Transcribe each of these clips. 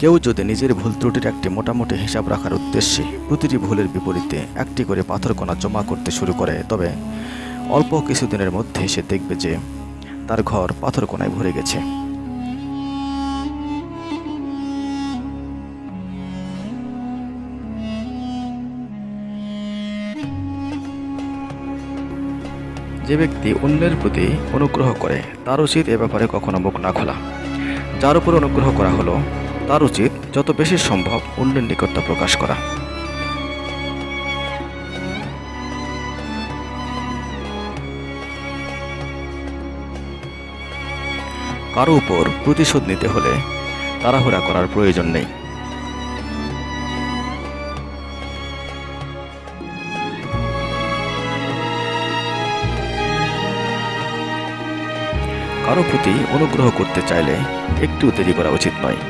কেউ যদি নিজের ভুল ত্রুটির একটি মোটামুটি হিসাব রাখার উদ্দেশ্যে প্রতিটি ভুলের বিপরীতে একটি করে পাথর কণা জমা করতে শুরু করে, তবে অল্প কিছুদিনের মধ্যে সে দেখবে যে তার ঘর পাথর কোনায় ভরে গেছে। যে ব্যক্তি অন্যের প্রতি অনুগ্রহ করে তার উচিত এ ব্যাপারে কখনো মুখ না খোলা। যার উপর অনুগ্রহ করা হলো তার উচিত যত বেশি সম্ভব অন্যের নিকটতা প্রকাশ করা। কারও উপর প্রতিশোধ নিতে হলে তাড়াহুড়া করার প্রয়োজন নেই। কারও প্রতি অনুগ্রহ করতে চাইলে একটু দেরি করা উচিত নয়।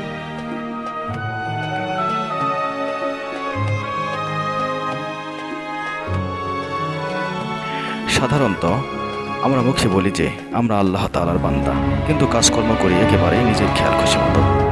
সাধারণত আমরা মুখে বলি যে আমরা আল্লাহ তালার বান্দা। কিন্তু কাজকর্ম করি একেবারেই নিজের খেয়াল খুশি মতো।